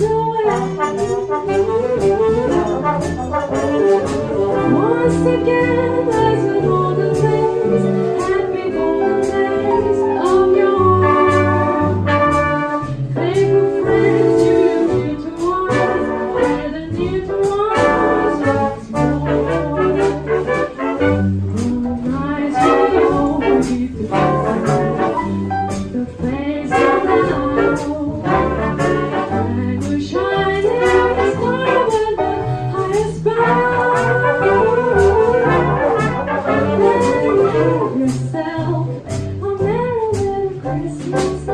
doing once again. Christmas.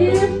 If